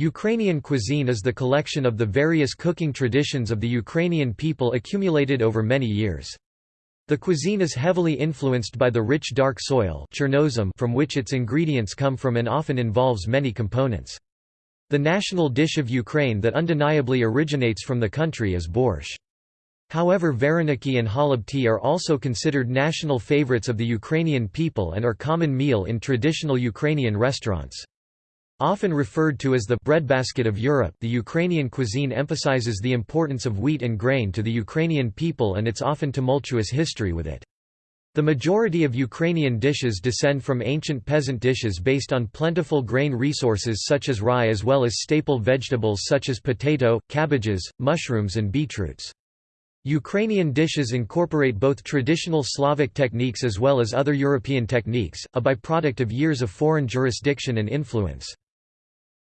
Ukrainian cuisine is the collection of the various cooking traditions of the Ukrainian people accumulated over many years. The cuisine is heavily influenced by the rich dark soil from which its ingredients come from and often involves many components. The national dish of Ukraine that undeniably originates from the country is borscht. However vareniki and holubtsi are also considered national favorites of the Ukrainian people and are common meal in traditional Ukrainian restaurants. Often referred to as the breadbasket of Europe the Ukrainian cuisine emphasizes the importance of wheat and grain to the Ukrainian people and its often tumultuous history with it. The majority of Ukrainian dishes descend from ancient peasant dishes based on plentiful grain resources such as rye as well as staple vegetables such as potato, cabbages, mushrooms and beetroots. Ukrainian dishes incorporate both traditional Slavic techniques as well as other European techniques, a byproduct of years of foreign jurisdiction and influence.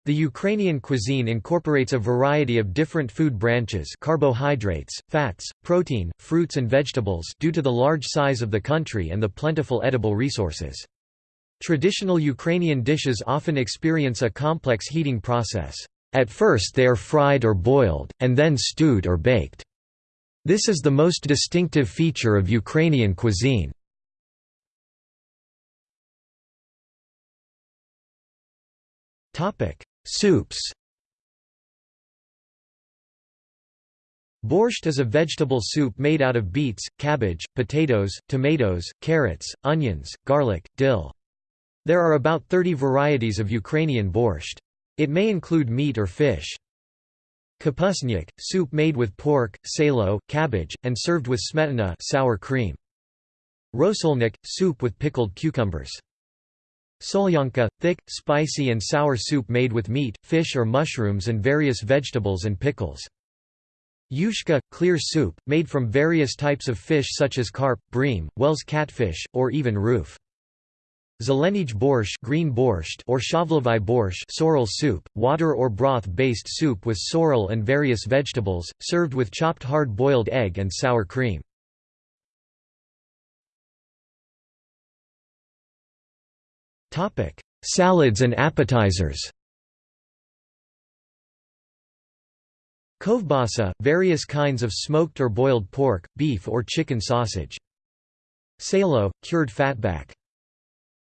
The Ukrainian cuisine incorporates a variety of different food branches carbohydrates, fats, protein, fruits and vegetables due to the large size of the country and the plentiful edible resources. Traditional Ukrainian dishes often experience a complex heating process. At first they are fried or boiled, and then stewed or baked. This is the most distinctive feature of Ukrainian cuisine. Soups Borscht is a vegetable soup made out of beets, cabbage, potatoes, tomatoes, carrots, onions, garlic, dill. There are about 30 varieties of Ukrainian borscht. It may include meat or fish. Kapusnik, soup made with pork, salo, cabbage, and served with smetana sour cream. Rosolnik, soup with pickled cucumbers. Solyanka, thick, spicy and sour soup made with meat, fish or mushrooms and various vegetables and pickles. Yushka, clear soup, made from various types of fish such as carp, bream, wels catfish, or even roof. Zelenij borscht, green borscht or shavlovai borscht sorrel soup, water or broth-based soup with sorrel and various vegetables, served with chopped hard-boiled egg and sour cream. Salads and appetizers Kovbasa, various kinds of smoked or boiled pork, beef or chicken sausage. Salo, cured fatback.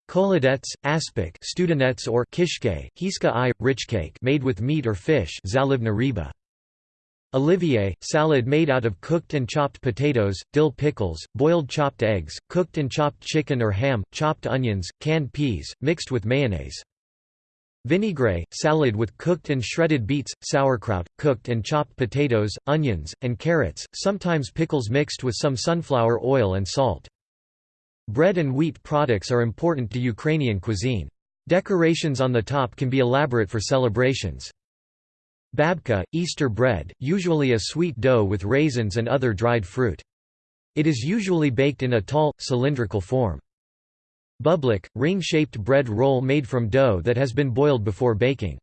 Kolodets, aspic studenets or kishke, hiska i, rich cake made with meat or fish zalivna riba. Olivier, salad made out of cooked and chopped potatoes, dill pickles, boiled chopped eggs, cooked and chopped chicken or ham, chopped onions, canned peas, mixed with mayonnaise. Vinaigrette, salad with cooked and shredded beets, sauerkraut, cooked and chopped potatoes, onions, and carrots, sometimes pickles mixed with some sunflower oil and salt. Bread and wheat products are important to Ukrainian cuisine. Decorations on the top can be elaborate for celebrations. Babka, Easter bread, usually a sweet dough with raisins and other dried fruit. It is usually baked in a tall, cylindrical form. Bublik, ring-shaped bread roll made from dough that has been boiled before baking.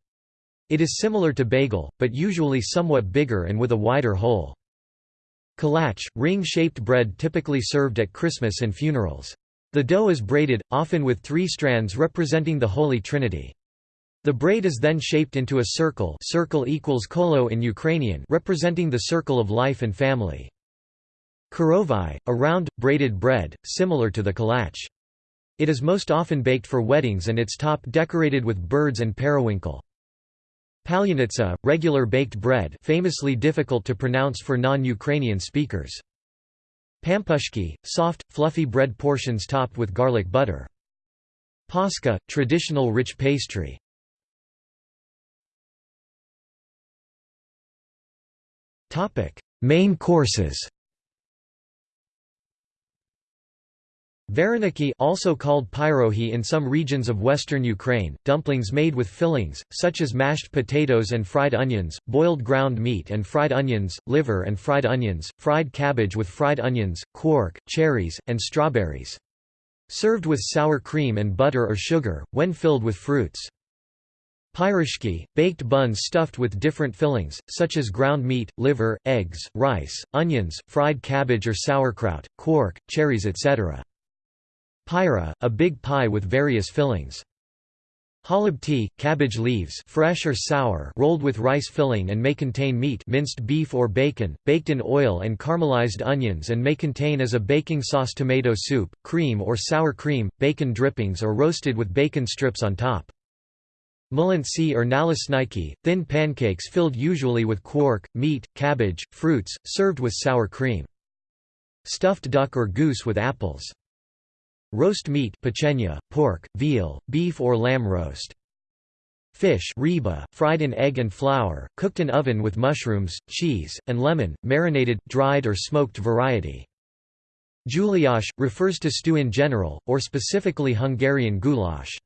It is similar to bagel, but usually somewhat bigger and with a wider hole. Kalach, ring-shaped bread typically served at Christmas and funerals. The dough is braided, often with three strands representing the Holy Trinity. The braid is then shaped into a circle circle equals kolo in Ukrainian representing the circle of life and family. Korovai, a round, braided bread, similar to the kalach. It is most often baked for weddings and its top decorated with birds and periwinkle. Palyanitsa, regular baked bread famously difficult to pronounce for non-Ukrainian speakers. Pampushki, soft, fluffy bread portions topped with garlic butter. Paska, traditional rich pastry. Main courses Vareniki also called pyrohi in some regions of western Ukraine, dumplings made with fillings, such as mashed potatoes and fried onions, boiled ground meat and fried onions, liver and fried onions, fried cabbage with fried onions, quark, cherries, and strawberries. Served with sour cream and butter or sugar, when filled with fruits. Pyrishki, baked buns stuffed with different fillings, such as ground meat, liver, eggs, rice, onions, fried cabbage or sauerkraut, quark, cherries etc. Pyra, a big pie with various fillings. Holubtsi, cabbage leaves fresh or sour rolled with rice filling and may contain meat minced beef or bacon, baked in oil and caramelized onions and may contain as a baking sauce tomato soup, cream or sour cream, bacon drippings or roasted with bacon strips on top. Mulantsi or nalisniki, thin pancakes filled usually with quark, meat, cabbage, fruits, served with sour cream. Stuffed duck or goose with apples. Roast meat pechenia, pork, veal, beef or lamb roast. Fish reba, fried in egg and flour, cooked in oven with mushrooms, cheese, and lemon, marinated, dried or smoked variety. Gulyás, refers to stew in general, or specifically Hungarian goulash.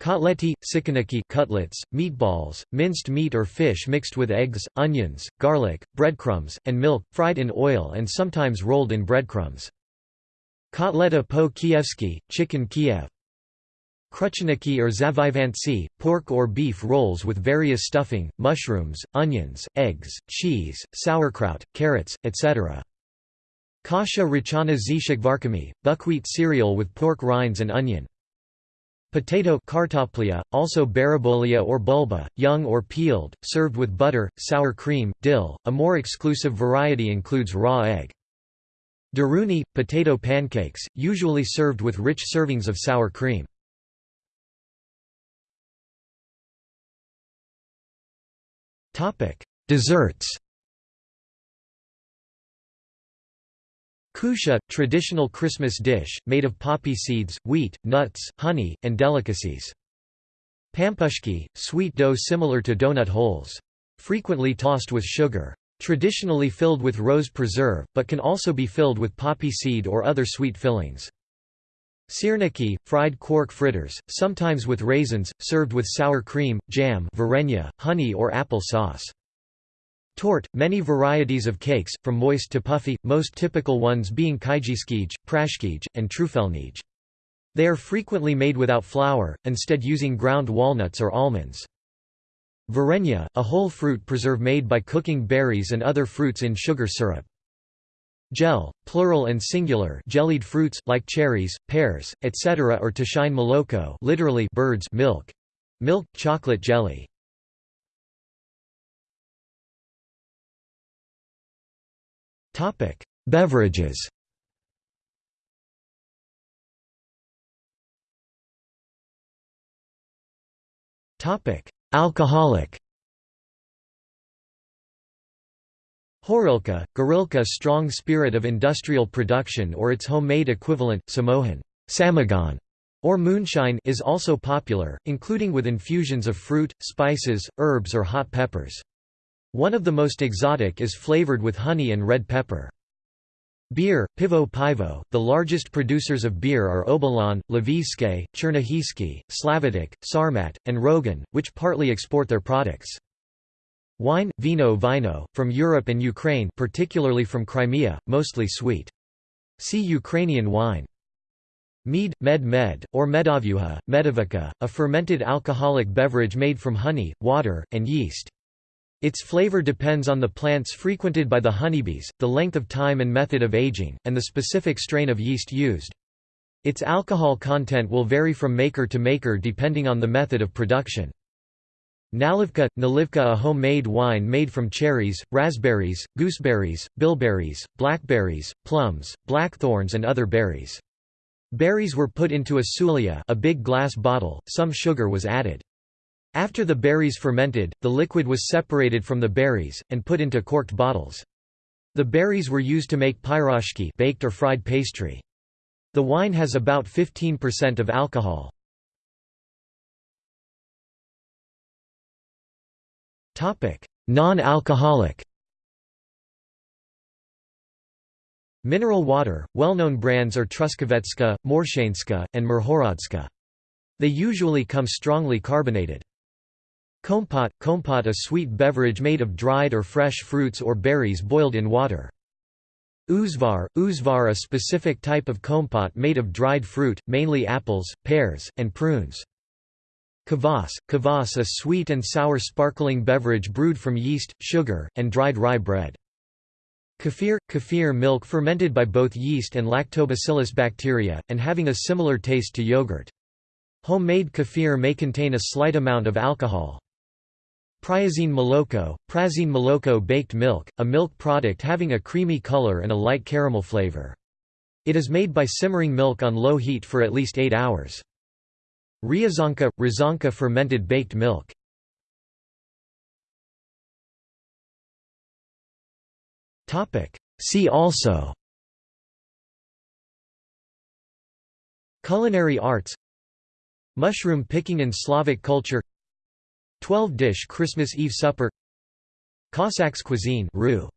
Kotleti, sikaniki cutlets, meatballs, minced meat or fish mixed with eggs, onions, garlic, breadcrumbs, and milk, fried in oil and sometimes rolled in breadcrumbs. Kotleta po kievsky, chicken Kiev. Kruchniki or zavivantsi, pork or beef rolls with various stuffing, mushrooms, onions, eggs, cheese, sauerkraut, carrots, etc. Kasha rachana zishikvarkami, buckwheat cereal with pork rinds and onion. Potato kartoplia, also barabolia or bulba, young or peeled, served with butter, sour cream, dill. A more exclusive variety includes raw egg. Deruny, potato pancakes, usually served with rich servings of sour cream. Desserts Kusha, traditional Christmas dish, made of poppy seeds, wheat, nuts, honey, and delicacies. Pampushki, sweet dough similar to donut holes. Frequently tossed with sugar. Traditionally filled with rose preserve, but can also be filled with poppy seed or other sweet fillings. Sirniki, fried quark fritters, sometimes with raisins, served with sour cream, jam varenya, honey or apple sauce. Tort, many varieties of cakes, from moist to puffy, most typical ones being kaijiskij, prashkij, and trufelnij. They are frequently made without flour, instead using ground walnuts or almonds. Varenya, a whole fruit preserve made by cooking berries and other fruits in sugar syrup. Gel, plural and singular jellied fruits, like cherries, pears, etc. or ptashyne moloko literally birds milk. Milk chocolate jelly. Beverages. Topic: Alcoholic. Horilka, Gorilka strong spirit of industrial production or its homemade equivalent, samohan samagon, or moonshine is also popular, including with infusions of fruit, spices, herbs or hot peppers. One of the most exotic is flavored with honey and red pepper. Beer, Pivo Pivo, the largest producers of beer are Obolon, Lvivske, Chernihivske, Slavutych, Sarmat, and Rogan, which partly export their products. Wine, vino vino, from Europe and Ukraine particularly from Crimea, mostly sweet. See Ukrainian wine. Mead, med med, or medavyuha, medavika, a fermented alcoholic beverage made from honey, water, and yeast. Its flavor depends on the plants frequented by the honeybees, the length of time and method of aging, and the specific strain of yeast used. Its alcohol content will vary from maker to maker depending on the method of production. Nalivka – Nalivka a homemade wine made from cherries, raspberries, gooseberries, bilberries, blackberries, plums, blackthorns and other berries. Berries were put into a sulia a big glass bottle, some sugar was added. After the berries fermented, the liquid was separated from the berries, and put into corked bottles. The berries were used to make pyroshki baked or fried pastry. The wine has about 15% of alcohol. Non-alcoholic Mineral water, well-known brands are Truskavetska, Morshanska, and Mirhorodska. They usually come strongly carbonated. Kompot – Kompot a sweet beverage made of dried or fresh fruits or berries boiled in water. Uzvar – Uzvar a specific type of kompot made of dried fruit, mainly apples, pears, and prunes. Kvass – Kvass a sweet and sour sparkling beverage brewed from yeast, sugar, and dried rye bread. Kefir – Kefir milk fermented by both yeast and lactobacillus bacteria, and having a similar taste to yogurt. Homemade kefir may contain a slight amount of alcohol. Priazine moloko, prazine moloko baked milk, a milk product having a creamy color and a light caramel flavor. It is made by simmering milk on low heat for at least 8 hours. Ryazanka – Ryazanka fermented baked milk. See also Culinary arts Mushroom picking in Slavic culture 12-dish Christmas Eve supper Cossacks cuisine roux.